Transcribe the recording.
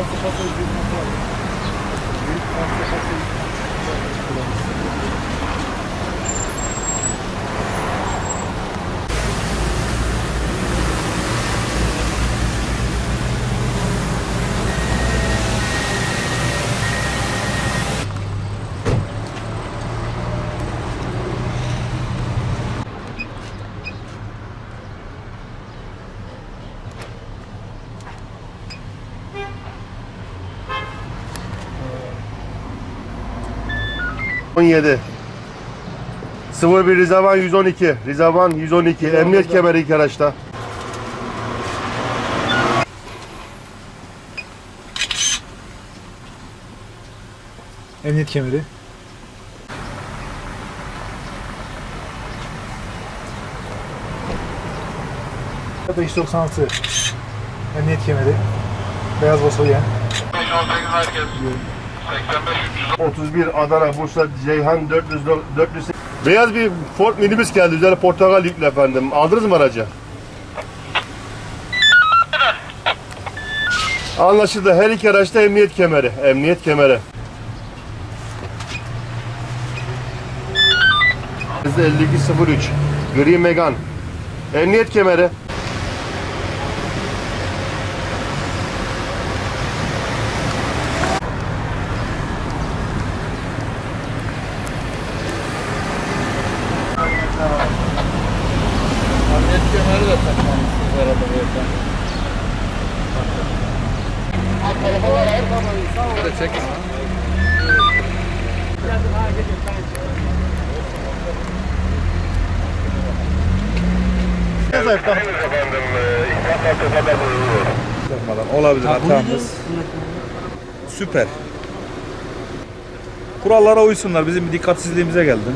Просто шоссе здесь находится. Здесь просто шоссе 17. 01 Rizavan 112. Rizavan 112. Emniyet kemeri ilk araçta. Emniyet kemeri. ...596 Emniyet kemeri. Beyaz basolyen. 31 Adana Bursa Ceyhan 400 400 Beyaz bir Ford minibüs geldi. Üzerine portakal yüklü efendim. Aldınız mı aracı? Anlaşıldı. Her iki araçta emniyet kemeri. Emniyet kemeri. 5203 Gri Megan. Emniyet kemeri. Takmamışsınız arada beyefendi. Böyle çekin. Olabilir hatamız. Süper. Kurallara uysunlar. Bizim bir dikkatsizliğimize geldi.